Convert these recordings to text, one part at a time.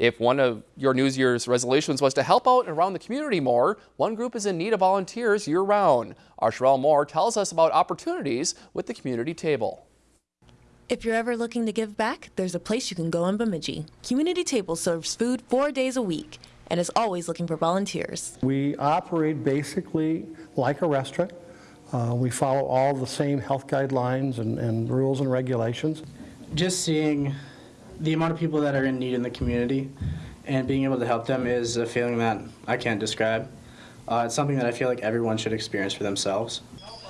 If one of your New Year's resolutions was to help out around the community more, one group is in need of volunteers year-round. Our Sherelle Moore tells us about opportunities with the community table. If you're ever looking to give back, there's a place you can go in Bemidji. Community Table serves food four days a week and is always looking for volunteers. We operate basically like a restaurant. Uh, we follow all the same health guidelines and, and rules and regulations. Just seeing the amount of people that are in need in the community and being able to help them is a feeling that I can't describe. Uh, it's something that I feel like everyone should experience for themselves.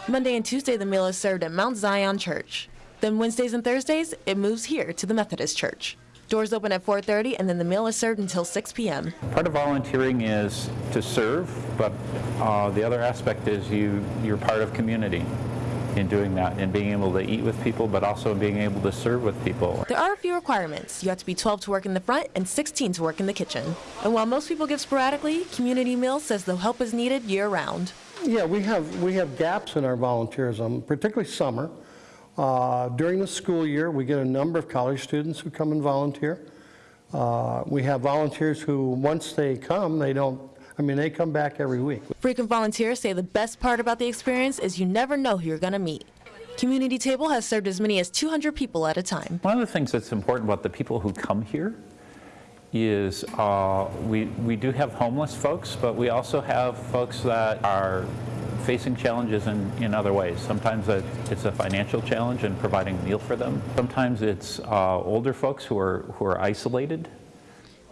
Monday and Tuesday, the meal is served at Mount Zion Church. Then Wednesdays and Thursdays, it moves here to the Methodist Church. Doors open at 4.30 and then the meal is served until 6 p.m. Part of volunteering is to serve, but uh, the other aspect is you, you're part of community in doing that and being able to eat with people, but also being able to serve with people. There are a few requirements. You have to be 12 to work in the front and 16 to work in the kitchen. And while most people give sporadically, Community Meals says the help is needed year-round. Yeah, we have, we have gaps in our volunteerism, particularly summer. Uh, during the school year, we get a number of college students who come and volunteer. Uh, we have volunteers who, once they come, they don't, I mean, they come back every week. Frequent volunteers say the best part about the experience is you never know who you're going to meet. Community Table has served as many as 200 people at a time. One of the things that's important about the people who come here is uh, we, we do have homeless folks, but we also have folks that are facing challenges in, in other ways. Sometimes it's a financial challenge in providing a meal for them. Sometimes it's uh, older folks who are, who are isolated.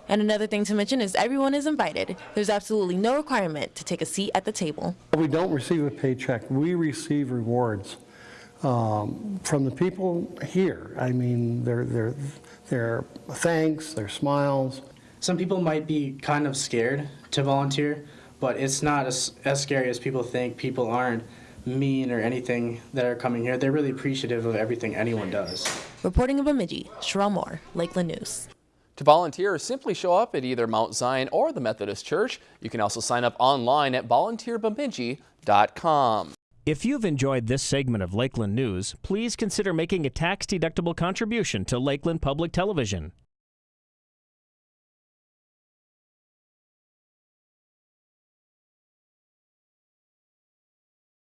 And another thing to mention is everyone is invited. There's absolutely no requirement to take a seat at the table. We don't receive a paycheck. We receive rewards um, from the people here. I mean, their, their, their thanks, their smiles. Some people might be kind of scared to volunteer, but it's not as, as scary as people think. People aren't mean or anything that are coming here. They're really appreciative of everything anyone does. Reporting in Bemidji, Sherelle Moore, Lakeland News. To volunteer, simply show up at either Mount Zion or the Methodist Church. You can also sign up online at volunteerbemidji.com. If you've enjoyed this segment of Lakeland News, please consider making a tax-deductible contribution to Lakeland Public Television.